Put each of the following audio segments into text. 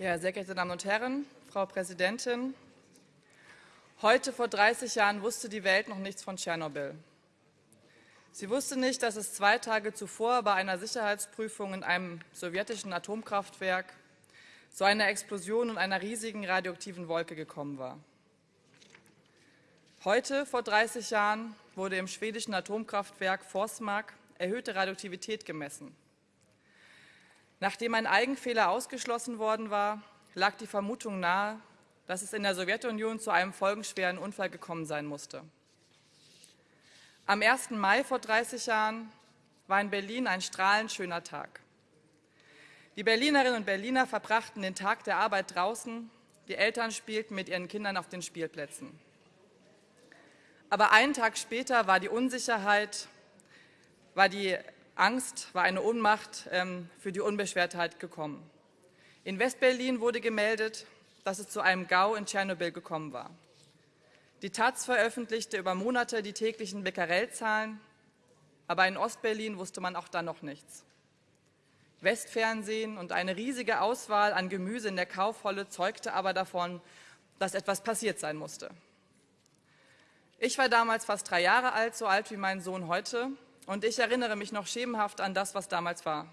Ja, sehr geehrte Damen und Herren, Frau Präsidentin, heute vor 30 Jahren wusste die Welt noch nichts von Tschernobyl. Sie wusste nicht, dass es zwei Tage zuvor bei einer Sicherheitsprüfung in einem sowjetischen Atomkraftwerk zu einer Explosion und einer riesigen radioaktiven Wolke gekommen war. Heute, vor 30 Jahren, wurde im schwedischen Atomkraftwerk Forsmark erhöhte Radioaktivität gemessen. Nachdem ein Eigenfehler ausgeschlossen worden war, lag die Vermutung nahe, dass es in der Sowjetunion zu einem folgenschweren Unfall gekommen sein musste. Am 1. Mai vor 30 Jahren war in Berlin ein strahlend schöner Tag. Die Berlinerinnen und Berliner verbrachten den Tag der Arbeit draußen, die Eltern spielten mit ihren Kindern auf den Spielplätzen. Aber einen Tag später war die Unsicherheit, war die Angst, war eine Ohnmacht ähm, für die Unbeschwertheit gekommen. In Westberlin wurde gemeldet, dass es zu einem GAU in Tschernobyl gekommen war. Die Taz veröffentlichte über Monate die täglichen Becquerel-Zahlen, aber in Ostberlin wusste man auch dann noch nichts. Westfernsehen und eine riesige Auswahl an Gemüse in der Kaufholle zeugte aber davon, dass etwas passiert sein musste. Ich war damals fast drei Jahre alt, so alt wie mein Sohn heute, und ich erinnere mich noch schemenhaft an das, was damals war.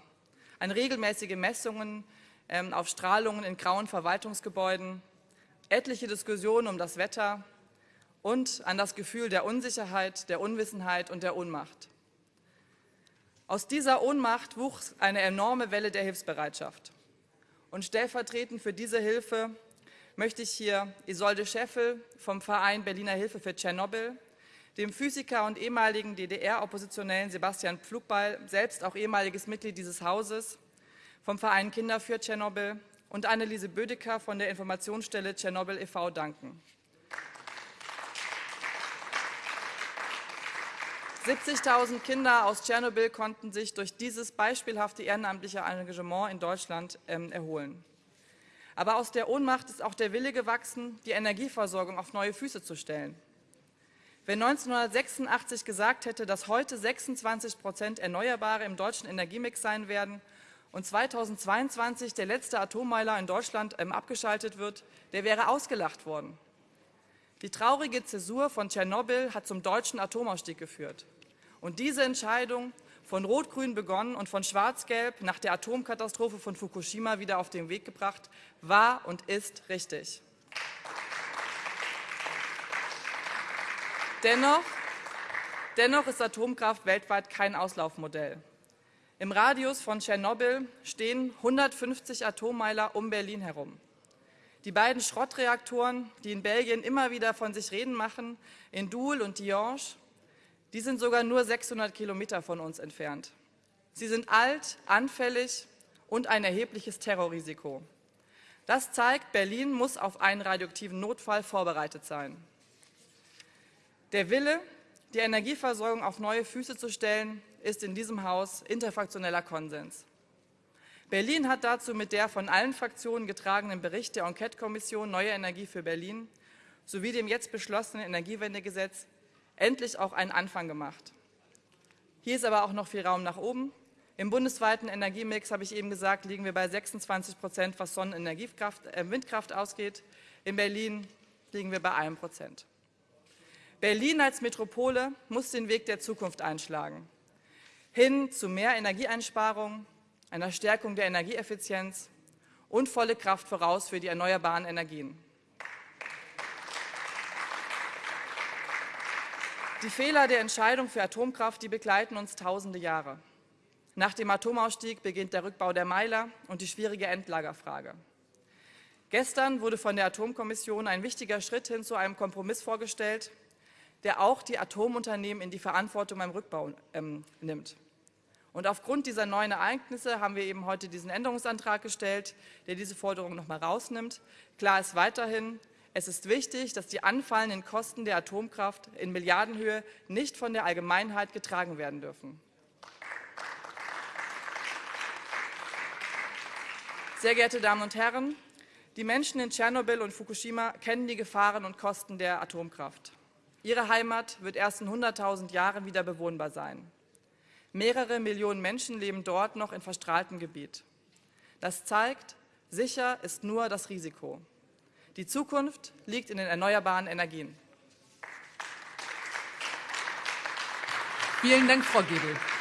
An regelmäßige Messungen ähm, auf Strahlungen in grauen Verwaltungsgebäuden, etliche Diskussionen um das Wetter und an das Gefühl der Unsicherheit, der Unwissenheit und der Ohnmacht. Aus dieser Ohnmacht wuchs eine enorme Welle der Hilfsbereitschaft. Und stellvertretend für diese Hilfe möchte ich hier Isolde Scheffel vom Verein Berliner Hilfe für Tschernobyl dem Physiker und ehemaligen DDR-Oppositionellen Sebastian Pflugbeil, selbst auch ehemaliges Mitglied dieses Hauses, vom Verein Kinder für Tschernobyl und Anneliese Bödecker von der Informationsstelle Tschernobyl e.V. danken. 70.000 Kinder aus Tschernobyl konnten sich durch dieses beispielhafte ehrenamtliche Engagement in Deutschland ähm, erholen. Aber aus der Ohnmacht ist auch der Wille gewachsen, die Energieversorgung auf neue Füße zu stellen. Wer 1986 gesagt hätte, dass heute 26 Prozent Erneuerbare im deutschen Energiemix sein werden und 2022 der letzte Atommeiler in Deutschland ähm, abgeschaltet wird, der wäre ausgelacht worden. Die traurige Zäsur von Tschernobyl hat zum deutschen Atomausstieg geführt. Und diese Entscheidung, von Rot-Grün begonnen und von Schwarz-Gelb nach der Atomkatastrophe von Fukushima wieder auf den Weg gebracht, war und ist richtig. Dennoch, dennoch ist Atomkraft weltweit kein Auslaufmodell. Im Radius von Tschernobyl stehen 150 Atommeiler um Berlin herum. Die beiden Schrottreaktoren, die in Belgien immer wieder von sich reden machen, in Doul und Diange, die sind sogar nur 600 Kilometer von uns entfernt. Sie sind alt, anfällig und ein erhebliches Terrorrisiko. Das zeigt, Berlin muss auf einen radioaktiven Notfall vorbereitet sein. Der Wille, die Energieversorgung auf neue Füße zu stellen, ist in diesem Haus interfraktioneller Konsens. Berlin hat dazu mit der von allen Fraktionen getragenen Bericht der Enquete-Kommission Neue Energie für Berlin sowie dem jetzt beschlossenen Energiewendegesetz endlich auch einen Anfang gemacht. Hier ist aber auch noch viel Raum nach oben. Im bundesweiten Energiemix, habe ich eben gesagt, liegen wir bei 26 Prozent, was Sonnenenergiekraft, äh, Windkraft ausgeht. In Berlin liegen wir bei einem Prozent. Berlin als Metropole muss den Weg der Zukunft einschlagen. Hin zu mehr Energieeinsparung, einer Stärkung der Energieeffizienz und volle Kraft voraus für die erneuerbaren Energien. Die Fehler der Entscheidung für Atomkraft, die begleiten uns tausende Jahre. Nach dem Atomausstieg beginnt der Rückbau der Meiler und die schwierige Endlagerfrage. Gestern wurde von der Atomkommission ein wichtiger Schritt hin zu einem Kompromiss vorgestellt, der auch die Atomunternehmen in die Verantwortung beim Rückbau ähm, nimmt. Und aufgrund dieser neuen Ereignisse haben wir eben heute diesen Änderungsantrag gestellt, der diese Forderung noch mal rausnimmt. Klar ist weiterhin, es ist wichtig, dass die anfallenden Kosten der Atomkraft in Milliardenhöhe nicht von der Allgemeinheit getragen werden dürfen. Sehr geehrte Damen und Herren, die Menschen in Tschernobyl und Fukushima kennen die Gefahren und Kosten der Atomkraft. Ihre Heimat wird erst in 100.000 Jahren wieder bewohnbar sein. Mehrere Millionen Menschen leben dort noch in verstrahltem Gebiet. Das zeigt, sicher ist nur das Risiko. Die Zukunft liegt in den erneuerbaren Energien. Vielen Dank, Frau Gebel.